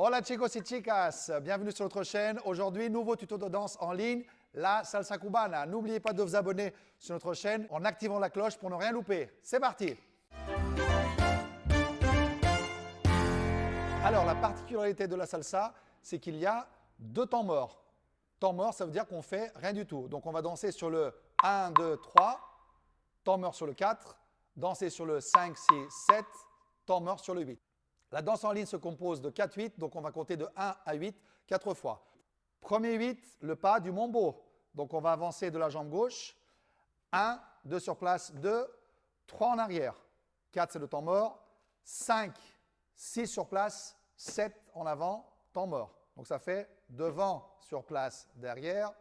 Hola chicos y chicas, bienvenue sur notre chaîne. Aujourd'hui, nouveau tuto de danse en ligne, la salsa cubana. N'oubliez pas de vous abonner sur notre chaîne en activant la cloche pour ne rien louper. C'est parti Alors, la particularité de la salsa, c'est qu'il y a deux temps morts. Temps mort, ça veut dire qu'on fait rien du tout. Donc, on va danser sur le 1, 2, 3, temps mort sur le 4, danser sur le 5, 6, 7, temps mort sur le 8. La danse en ligne se compose de 4-8, donc on va compter de 1 à 8, 4 fois. Premier 8, le pas du mombo. Donc on va avancer de la jambe gauche. 1, 2 sur place, 2, 3 en arrière. 4, c'est le temps mort. 5, 6 sur place, 7 en avant, temps mort. Donc ça fait devant, sur place, derrière,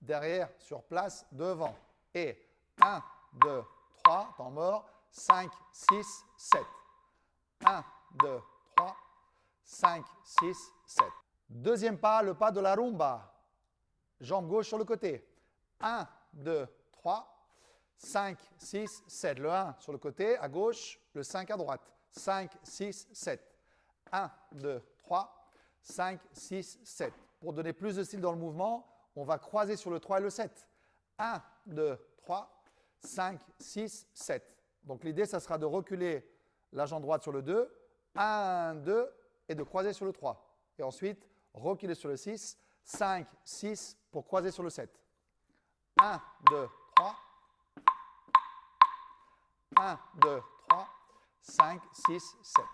derrière, sur place, devant. Et 1, 2, 3, temps mort, 5, 6, 7. 1, 2, 3, 5, 6, 7. Deuxième pas, le pas de la rumba. Jambe gauche sur le côté. 1, 2, 3, 5, 6, 7. Le 1 sur le côté à gauche, le 5 à droite. 5, 6, 7. 1, 2, 3, 5, 6, 7. Pour donner plus de style dans le mouvement, on va croiser sur le 3 et le 7. 1, 2, 3, 5, 6, 7. Donc l'idée, ça sera de reculer la jambe droite sur le 2, 1, 2, et de croiser sur le 3. Et ensuite, reculer sur le 6, 5, 6 pour croiser sur le 7. 1, 2, 3. 1, 2, 3, 5, 6, 7.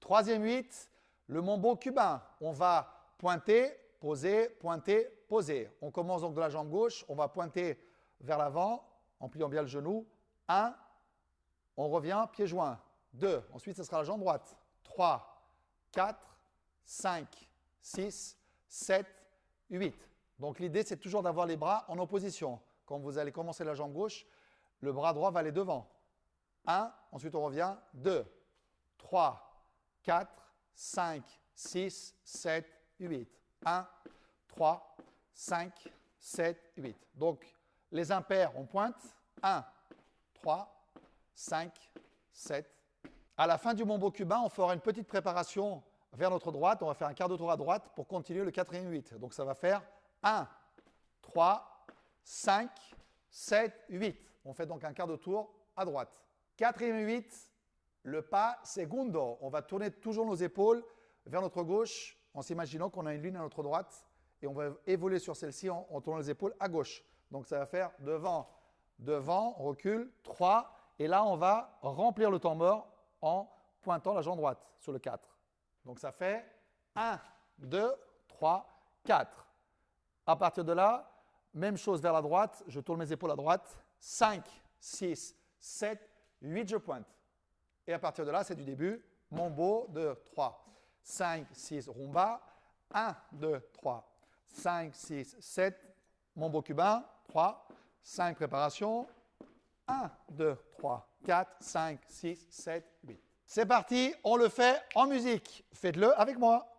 Troisième 8, le mambo cubain. On va pointer, poser, pointer, poser. On commence donc de la jambe gauche, on va pointer vers l'avant en pliant bien le genou. 1, on revient, pied joint. 2, ensuite ce sera la jambe droite. 3, 4, 5, 6, 7, 8. Donc l'idée, c'est toujours d'avoir les bras en opposition. Quand vous allez commencer la jambe gauche, le bras droit va aller devant. 1, ensuite on revient. 2, 3, 4, 5, 6, 7, 8. 1, 3, 5, 7, 8. Donc les impairs, on pointe. 1, 3, 5, 7, à la fin du mambo cubain, on fera une petite préparation vers notre droite. On va faire un quart de tour à droite pour continuer le quatrième 8. Donc ça va faire 1, 3, 5, 7, 8. On fait donc un quart de tour à droite. Quatrième 8, le pas segundo. On va tourner toujours nos épaules vers notre gauche en s'imaginant qu'on a une ligne à notre droite et on va évoluer sur celle-ci en, en, tournant les épaules à gauche. Donc ça va faire devant, devant, on recule, 3 et là on va remplir le temps mort en pointant la jambe droite sur le 4. Donc ça fait 1, 2, 3, 4. À partir de là, même chose vers la droite, je tourne mes épaules à droite. 5, 6, 7, 8, je pointe. Et à partir de là, c'est du début. Mambo, 2, 3, 5, 6, rumba. 1, 2, 3, 5, 6, 7. Mambo cubain, 3, 5 préparations. 1, 2, 3, 4, 5, 6, 7, 8. C'est parti, on le fait en musique. Faites-le avec moi.